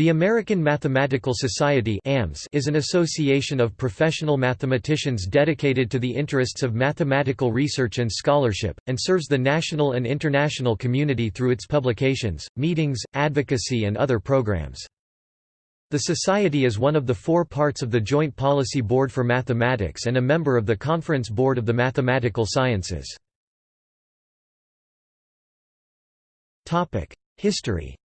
The American Mathematical Society is an association of professional mathematicians dedicated to the interests of mathematical research and scholarship, and serves the national and international community through its publications, meetings, advocacy and other programs. The Society is one of the four parts of the Joint Policy Board for Mathematics and a member of the Conference Board of the Mathematical Sciences. History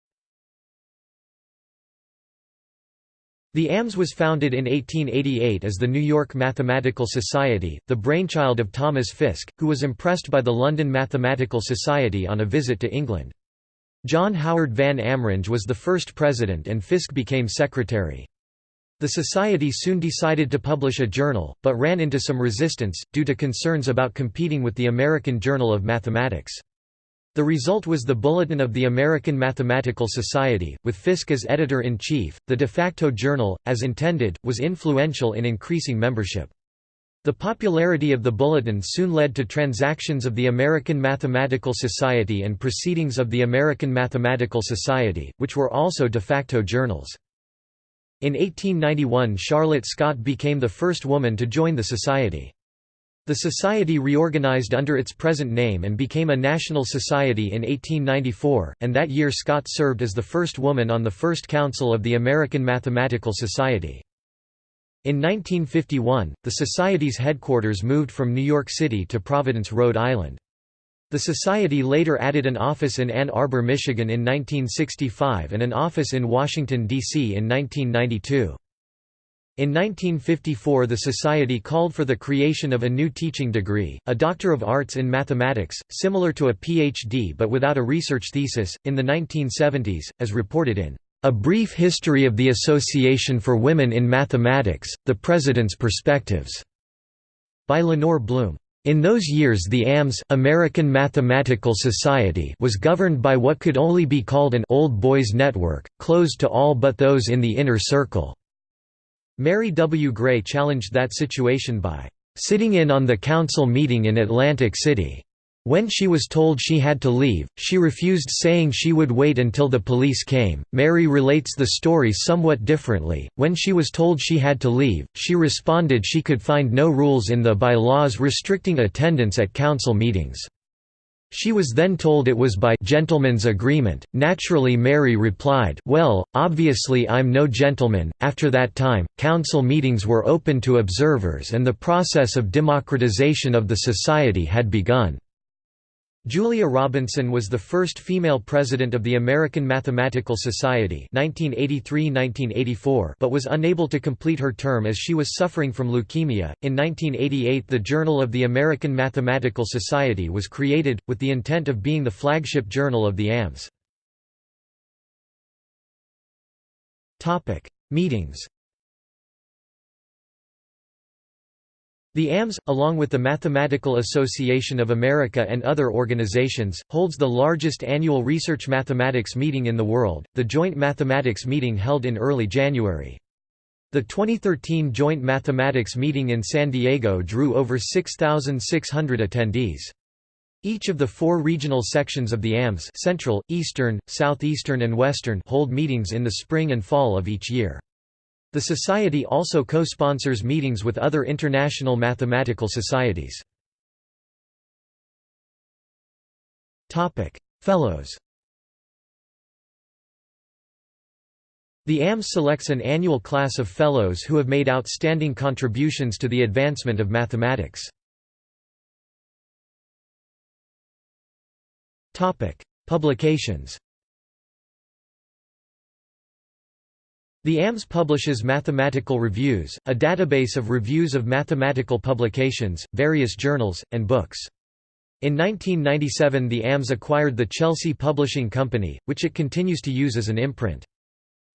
The AMS was founded in 1888 as the New York Mathematical Society, the brainchild of Thomas Fiske, who was impressed by the London Mathematical Society on a visit to England. John Howard van Amringe was the first president and Fiske became secretary. The society soon decided to publish a journal, but ran into some resistance, due to concerns about competing with the American Journal of Mathematics. The result was the Bulletin of the American Mathematical Society, with Fiske as editor-in-chief. The de facto journal, as intended, was influential in increasing membership. The popularity of the Bulletin soon led to transactions of the American Mathematical Society and Proceedings of the American Mathematical Society, which were also de facto journals. In 1891 Charlotte Scott became the first woman to join the society. The society reorganized under its present name and became a national society in 1894, and that year Scott served as the first woman on the first council of the American Mathematical Society. In 1951, the Society's headquarters moved from New York City to Providence, Rhode Island. The Society later added an office in Ann Arbor, Michigan in 1965 and an office in Washington, D.C. in 1992. In 1954 the Society called for the creation of a new teaching degree, a Doctor of Arts in Mathematics, similar to a PhD but without a research thesis. In the 1970s, as reported in A Brief History of the Association for Women in Mathematics, The President's Perspectives, by Lenore Blum. In those years the AMS American Mathematical Society was governed by what could only be called an old boys network, closed to all but those in the inner circle. Mary W. Gray challenged that situation by sitting in on the council meeting in Atlantic City. When she was told she had to leave, she refused saying she would wait until the police came. Mary relates the story somewhat differently. When she was told she had to leave, she responded she could find no rules in the bylaws restricting attendance at council meetings. She was then told it was by gentleman's agreement. Naturally, Mary replied, Well, obviously I'm no gentleman. After that time, council meetings were open to observers and the process of democratization of the society had begun. Julia Robinson was the first female president of the American Mathematical Society 1983–1984 but was unable to complete her term as she was suffering from leukemia. In 1988 the Journal of the American Mathematical Society was created, with the intent of being the flagship journal of the AMS. Meetings The AMS, along with the Mathematical Association of America and other organizations, holds the largest annual research mathematics meeting in the world, the Joint Mathematics Meeting held in early January. The 2013 Joint Mathematics Meeting in San Diego drew over 6,600 attendees. Each of the four regional sections of the AMS Central, Eastern, Southeastern and Western hold meetings in the spring and fall of each year. The Society also co-sponsors meetings with other international mathematical societies. Fellows The AMS selects an annual class of fellows who have made outstanding contributions to the advancement of mathematics. Publications The AMS publishes Mathematical Reviews, a database of reviews of mathematical publications, various journals, and books. In 1997 the AMS acquired the Chelsea Publishing Company, which it continues to use as an imprint.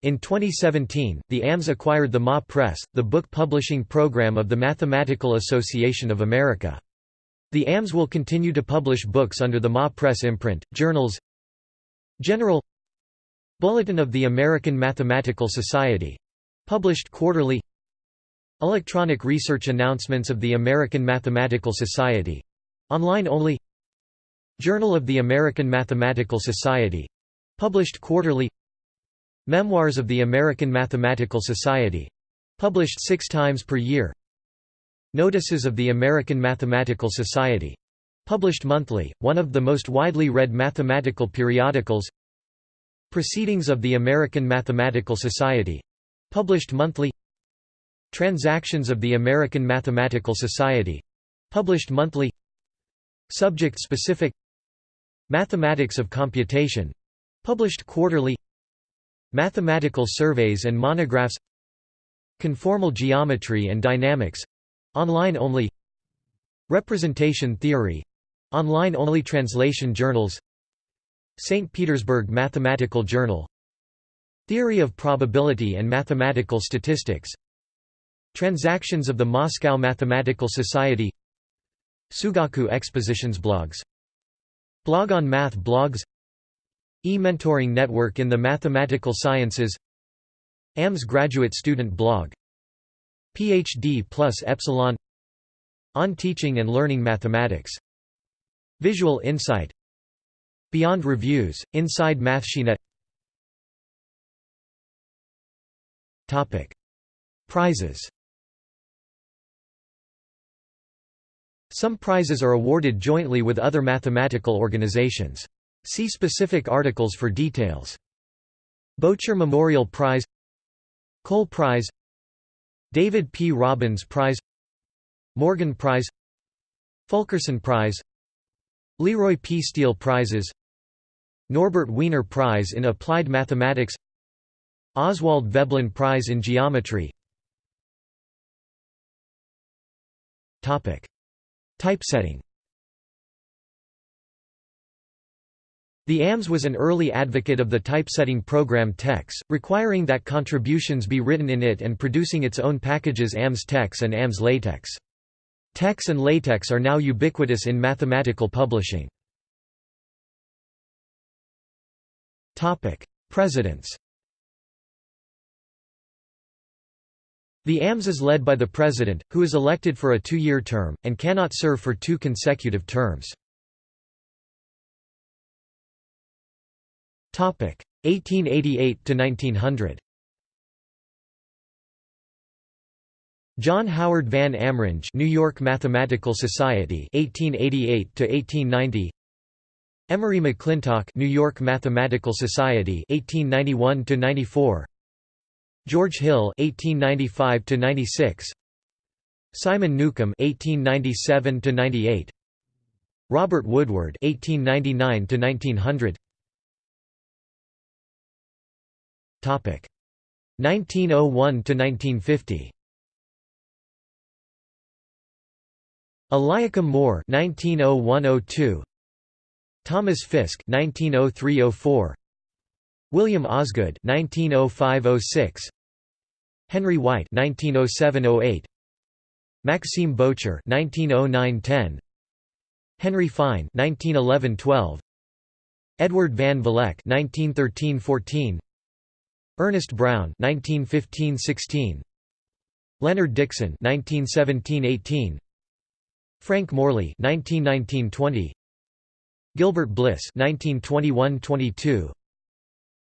In 2017, the AMS acquired the MA Press, the book publishing program of the Mathematical Association of America. The AMS will continue to publish books under the MA Press imprint, journals General Bulletin of the American Mathematical Society. Published quarterly. Electronic Research Announcements of the American Mathematical Society. Online only. Journal of the American Mathematical Society. Published quarterly. Memoirs of the American Mathematical Society. Published six times per year. Notices of the American Mathematical Society. Published monthly, one of the most widely read mathematical periodicals. Proceedings of the American Mathematical Society. Published monthly. Transactions of the American Mathematical Society. Published monthly. Subject-specific Mathematics of Computation. Published quarterly. Mathematical surveys and monographs. Conformal geometry and dynamics. Online only. Representation theory. Online only translation journals St. Petersburg Mathematical Journal. Theory of Probability and Mathematical Statistics. Transactions of the Moscow Mathematical Society. Sugaku Expositions blogs. Blog on Math blogs. E-mentoring network in the mathematical sciences. AMS graduate student blog. PhD plus Epsilon. On teaching and learning mathematics. Visual Insight Beyond Reviews, Inside MathSciNet Prizes. Some prizes are awarded jointly with other mathematical organizations. See specific articles for details. Bocher Memorial Prize. Cole Prize. David P. Robbins Prize. Morgan Prize. Fulkerson Prize. Leroy P. Steele Prizes Norbert Wiener Prize in Applied Mathematics Oswald Veblen Prize in Geometry Typesetting The AMS was an early advocate of the typesetting program TeX, requiring that contributions be written in it and producing its own packages AMS TeX and AMS LaTeX. TeX and LaTeX are now ubiquitous in mathematical publishing. Presidents The AMS is led by the President, who is elected for a two-year term, and cannot serve for two consecutive terms. 1888–1900 John Howard Van Amringe New York Mathematical Society 1888 1890 Emory McClintock New York Mathematical Society 1891 94 George Hill (1895–96), Simon Newcomb (1897–98), Robert Woodward (1899–1900). Topic. 1901 to 1950. Eliakim Moore (1901–02), Thomas Fiske (1903–04), William Osgood (1905–06), Henry White (1907–08), Maxime Bocher (1909–10), Henry Fine (1911–12), Edward Van Vleck (1913–14), Ernest Brown (1915–16), Leonard Dickson (1917–18), Frank Morley (1919–20), Gilbert Bliss (1921–22),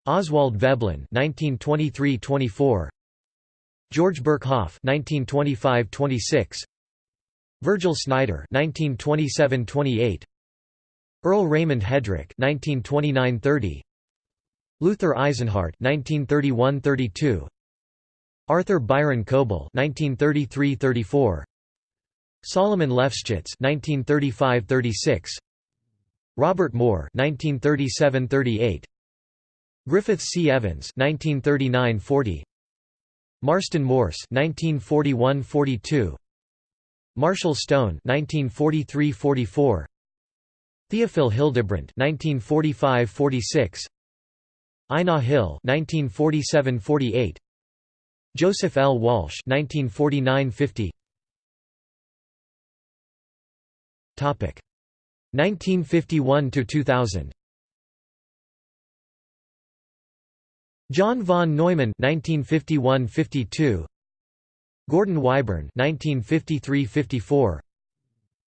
Oswald Veblen (1923–24), George Birkhoff (1925–26), Virgil Snyder (1927–28), Earl Raymond Hedrick (1929–30), Luther Eisenhart (1931–32), Arthur Byron Coble (1933–34), Solomon Lefschetz (1935–36), Robert Moore (1937–38), Griffith C. Evans (1939–40), Marston Morse (1941–42), Marshall Stone (1943–44), Theophil Hildebrandt (1945–46), Einar Hille (1947–48), Joseph L. Walsh (1949–50). Topic 1951 to 2000. John von Neumann (1951–52), Gordon Whyburn (1953–54),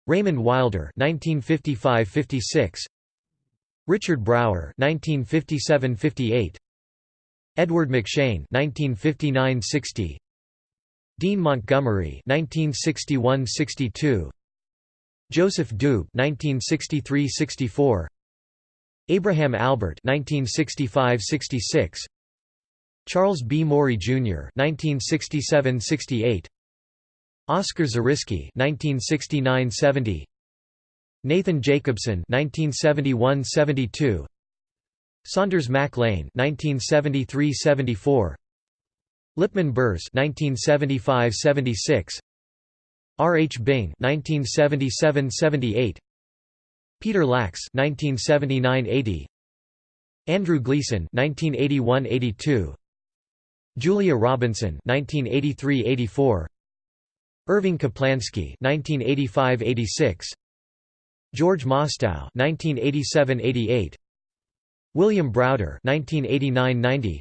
Raymond Wilder (1955–56), Richard Brauer (1957–58), Edward McShane 1959–60 Dean Montgomery 1961–62 Joseph Doob 1963–64 Abraham Albert 1965–66 Charles B. Morrey Jr. 1967–68 Oscar Zariski 1969–70 Nathan Jacobson 1971–72 Saunders Mac Lane 1973–74 Lipman Bers 1975–76 R. H. Bing 1977–78 Peter Lax 1979–80 Andrew Gleason 1981–82 Julia Robinson 1983–84 Irving Kaplansky 1985–86 George Mostow 1987–88 William Browder 1989–90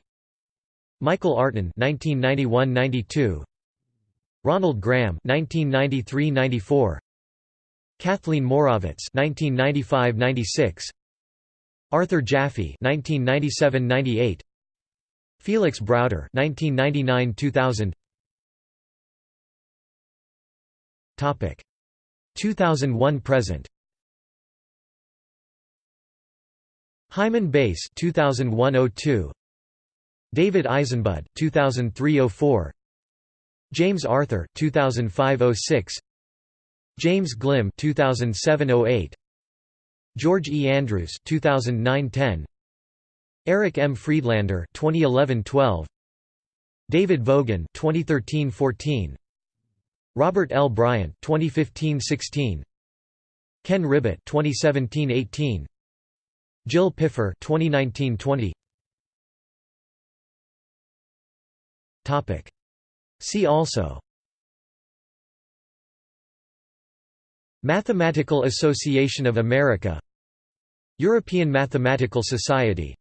Michael Artin 1991–92 Ronald Graham 1993–94 Cathleen Morawetz 1995–96 Arthur Jaffe 1997–98 Felix Browder 1999–2000 Topic. 2001 present. Hyman Bass 2001-02 David Eisenbud 2003-04 James Arthur 2005-06 James Glimm 2007-08 George E. Andrews 2009-10 Eric M. Friedlander 2011-12 David Vogan 2013-14 Robert L. Bryant 2015-16 Ken Ribet 2017-18 Jill Pipher 2019-20 Topic See also Mathematical Association of America European Mathematical Society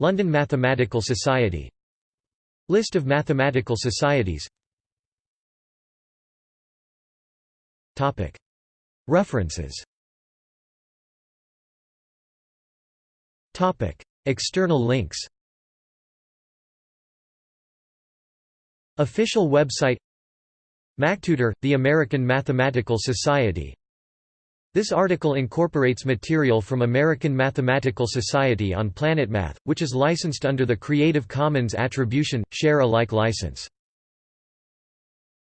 London Mathematical Society List of mathematical societies References External links Official website MacTutor, the American Mathematical Society this article incorporates material from American Mathematical Society on PlanetMath, which is licensed under the Creative Commons Attribution, Share Alike license.